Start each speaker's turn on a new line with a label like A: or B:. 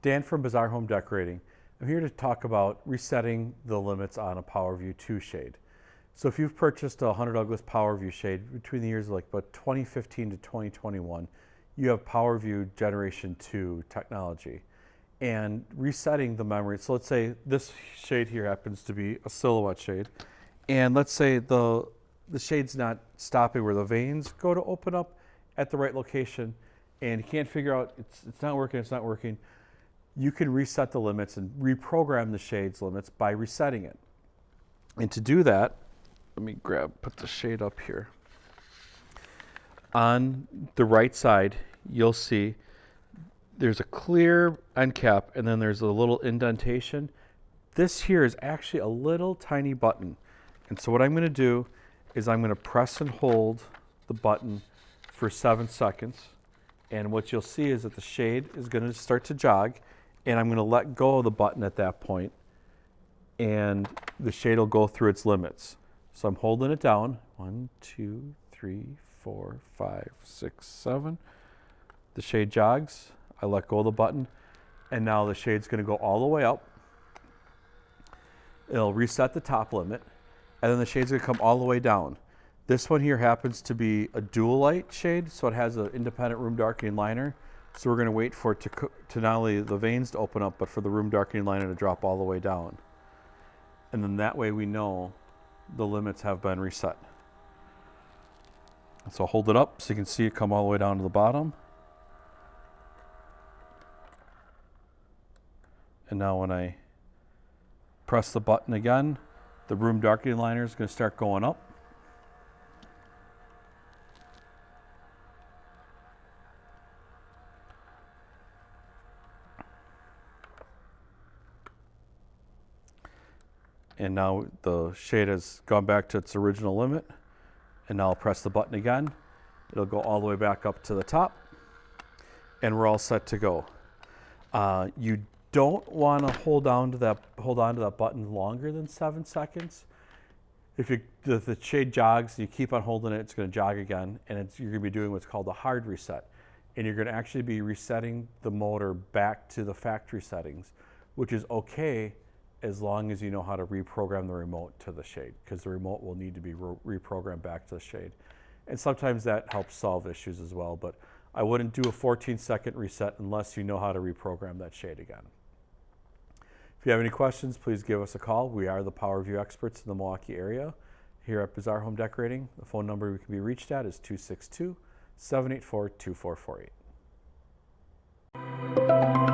A: Dan from Bazaar Home Decorating. I'm here to talk about resetting the limits on a PowerView 2 shade. So if you've purchased a Hunter Douglas PowerView shade between the years like about 2015 to 2021, you have PowerView Generation 2 technology. And resetting the memory, so let's say this shade here happens to be a silhouette shade. And let's say the, the shade's not stopping where the vanes go to open up at the right location and you can't figure out, it's, it's not working, it's not working you can reset the limits and reprogram the shades limits by resetting it. And to do that, let me grab, put the shade up here. On the right side, you'll see there's a clear end cap and then there's a little indentation. This here is actually a little tiny button. And so what I'm gonna do is I'm gonna press and hold the button for seven seconds. And what you'll see is that the shade is gonna start to jog and I'm going to let go of the button at that point and the shade will go through its limits. So I'm holding it down. One, two, three, four, five, six, seven. The shade jogs. I let go of the button and now the shade's going to go all the way up. It'll reset the top limit and then the shade's going to come all the way down. This one here happens to be a Duolite shade, so it has an independent room darkening liner. So we're going to wait for it to, to not only the vanes to open up, but for the room darkening liner to drop all the way down. And then that way we know the limits have been reset. So hold it up so you can see it come all the way down to the bottom. And now when I press the button again, the room darkening liner is going to start going up. And now the shade has gone back to its original limit. And now I'll press the button again. It'll go all the way back up to the top. And we're all set to go. Uh, you don't want to hold on to that hold on to that button longer than seven seconds. If, you, if the shade jogs you keep on holding it it's going to jog again. And you're going to be doing what's called a hard reset. And you're going to actually be resetting the motor back to the factory settings which is okay as long as you know how to reprogram the remote to the shade because the remote will need to be re reprogrammed back to the shade. And sometimes that helps solve issues as well, but I wouldn't do a 14 second reset unless you know how to reprogram that shade again. If you have any questions, please give us a call. We are the Power PowerView experts in the Milwaukee area here at Bazaar Home Decorating. The phone number we can be reached at is 262 784 2448.